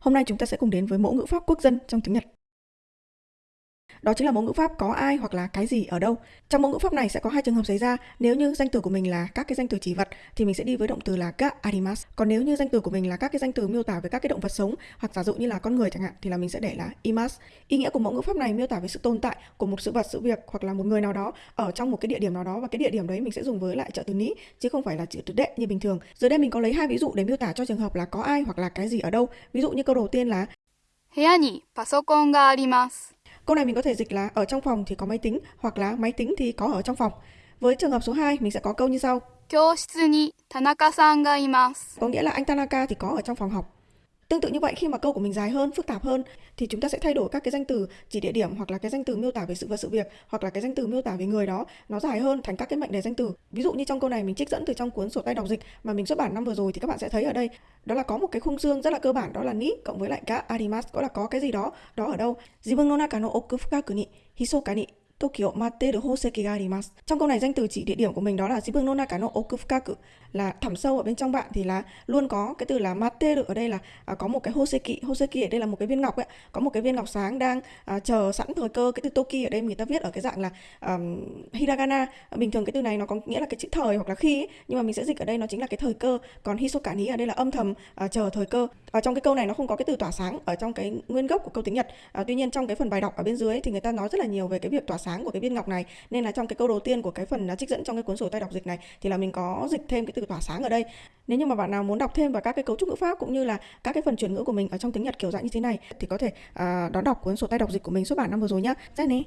Hôm nay chúng ta sẽ cùng đến với mẫu ngữ pháp quốc dân trong tiếng Nhật Đó chính là mẫu ngữ pháp có ai hoặc là cái gì ở đâu. Trong mẫu ngữ pháp này sẽ có hai trường hợp xảy ra. Nếu như danh từ của mình là các cái danh từ chỉ vật thì mình sẽ đi với động từ là ga arimasu. Còn nếu như danh từ của mình là các cái danh từ miêu tả về các cái động vật sống hoặc giả dụ như là con người chẳng hạn thì là mình sẽ để là imas. Ý nghĩa của mẫu ngữ pháp này miêu tả về sự tồn tại của một sự vật, sự việc hoặc là một người nào đó ở trong một cái địa điểm nào đó và cái địa điểm đấy mình sẽ dùng với lại trợ từ ní chứ không phải là chữ từ đệ như bình thường. Dưới đây mình có lấy hai ví dụ để miêu tả cho trường hợp là có ai hoặc là cái gì ở đâu. Ví dụ như câu đầu tiên là 部屋にパソコンがあります。 Câu này mình có thể dịch là ở trong phòng thì có máy tính hoặc là máy tính thì có ở trong phòng. Với trường hợp số 2, mình sẽ có câu như sau. Có nghĩa là anh Tanaka thì có ở trong phòng học. Tương tự như vậy khi mà câu của mình dài hơn, phức tạp hơn thì chúng ta sẽ thay đổi các cái danh từ chỉ địa điểm hoặc là cái danh từ miêu tả về sự vật sự việc hoặc là cái danh từ miêu tả về người đó nó dài hơn thành các cái mệnh đề danh từ. Ví dụ như trong câu này mình trích dẫn từ trong cuốn sổ tay đọc dịch mà mình xuất bản năm vừa rồi thì các bạn sẽ thấy ở đây đó là có một cái khung xương rất là cơ bản đó là ni cộng với lại cả arimas có là có cái gì đó đó ở đâu. Jibun no naka no oku fukaku ni hisoka ni Tokyo Materu Hoseki ga arimasu. Trong câu này danh từ chỉ địa điểm của mình đó là Jibun no naka no là thẳm sâu ở bên trong bạn thì là luôn có cái từ là Materu ở đây là à, có một cái Hoseki. Hoseki ở đây là một cái viên ngọc ấy, có một cái viên ngọc sáng đang à, chờ sẵn thời cơ. Cái từ Toki ở đây người ta viết ở cái dạng là um, hiragana. Bình thường cái từ này nó có nghĩa là cái chữ thời hoặc là khi ấy, nhưng mà mình sẽ dịch ở đây nó chính là cái thời cơ. Còn hisoka ni ở đây là âm thầm à, chờ thời cơ. Ở trong cái câu này nó không có cái từ tỏa sáng ở trong cái nguyên gốc của câu tiếng Nhật. À, tuy nhiên trong cái phần bài đọc ở bên dưới thì người ta nói rất là nhiều về cái việc tỏa sáng của cái viên ngọc này nên là trong cái câu đầu tiên của cái phần à, trích dẫn trong cái cuốn sổ tay đọc dịch này thì là mình có dịch thêm cái từ tỏa sáng ở đây nếu như mà bạn nào muốn đọc thêm vào các cái cấu trúc ngữ pháp cũng như là các cái phần chuyển ngữ của mình ở trong tiếng Nhật kiểu dạng như thế này thì có thể uh, đón đọc cuốn sổ tay đọc dịch của mình xuất bản năm vừa rồi nhá. Rất nè.